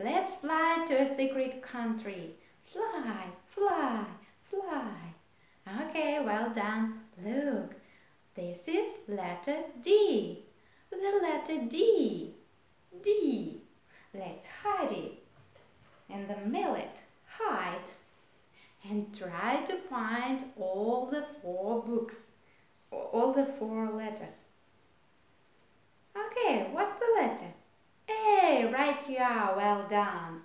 Let's fly to a secret country. Fly, fly, fly. Okay, well done. Look, this is letter D. The letter D. D. Let's hide it. And the millet, hide. And try to find all the four books, all the four letters. Okay, what's the letter? A, right you are, well done.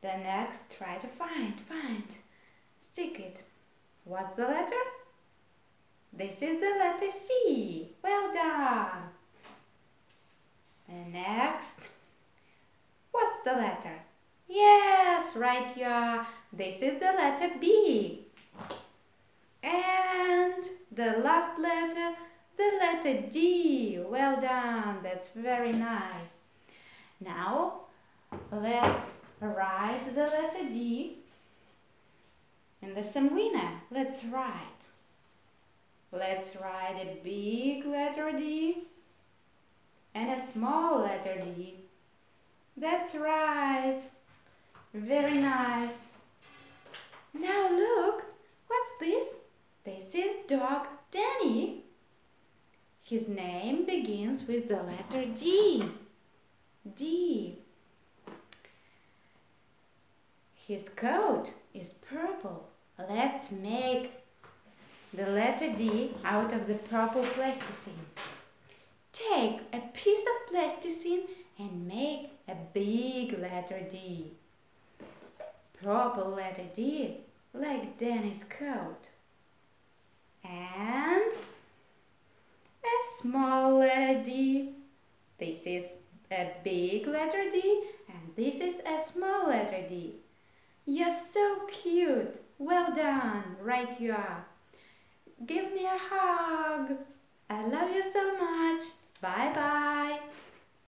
The next, try to find, find. Stick it. What's the letter? This is the letter C. Well done. And next, what's the letter? Yes, right you are. This is the letter B. And the last letter, the letter D. Well done. That's very nice. Now, let's write the letter D in the semlina. Let's write. Let's write a big letter D and a small letter D. That's right. Very nice. Now look, what's this? This is dog Danny. His name begins with the letter D. D. His coat is purple. Let's make the letter D out of the purple plasticine. Take a piece of plasticine and make a big letter D. Purple letter D, like Danny's coat. And a small letter D. This is a big letter D and this is a small letter D. You're so cute. Well done. Right you are. Give me a hug. I love you so much. Bye bye.